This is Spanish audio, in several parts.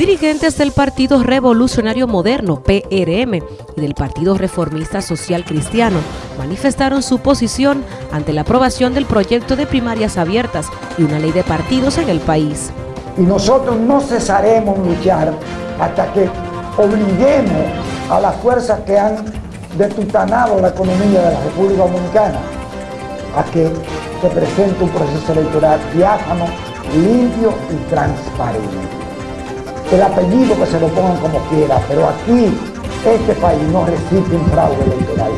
Dirigentes del Partido Revolucionario Moderno, PRM, y del Partido Reformista Social Cristiano manifestaron su posición ante la aprobación del proyecto de primarias abiertas y una ley de partidos en el país. Y nosotros no cesaremos luchar hasta que obliguemos a las fuerzas que han detutanado la economía de la República Dominicana a que se presente un proceso electoral diáfano, limpio y transparente el apellido que se lo pongan como quiera, pero aquí este país no recibe un fraude electoral.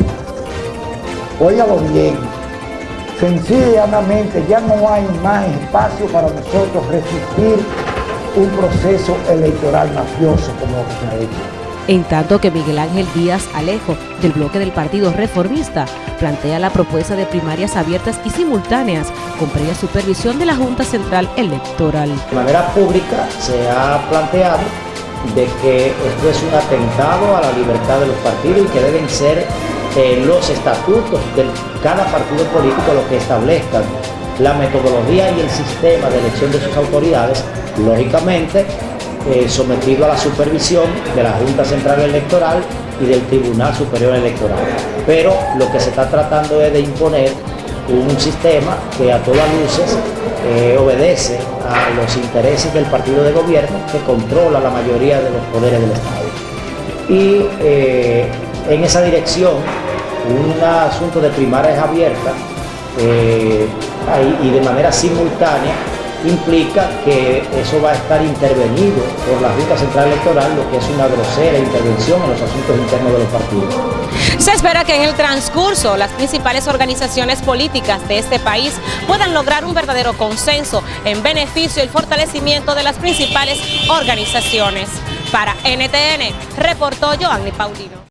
Óigalo bien, sencillamente ya no hay más espacio para nosotros resistir un proceso electoral mafioso como se ha hecho en tanto que Miguel Ángel Díaz Alejo, del bloque del Partido Reformista, plantea la propuesta de primarias abiertas y simultáneas con previa supervisión de la Junta Central Electoral. De manera pública se ha planteado de que esto es un atentado a la libertad de los partidos y que deben ser eh, los estatutos de cada partido político los que establezcan la metodología y el sistema de elección de sus autoridades, lógicamente eh, sometido a la supervisión de la Junta Central Electoral y del Tribunal Superior Electoral. Pero lo que se está tratando es de imponer un sistema que a todas luces eh, obedece a los intereses del partido de gobierno que controla la mayoría de los poderes del Estado. Y eh, en esa dirección, un asunto de primarias abiertas y de manera simultánea implica que eso va a estar intervenido por la Junta Central Electoral, lo que es una grosera intervención en los asuntos internos de los partidos. Se espera que en el transcurso las principales organizaciones políticas de este país puedan lograr un verdadero consenso en beneficio y fortalecimiento de las principales organizaciones. Para NTN, reportó Joanny Paulino.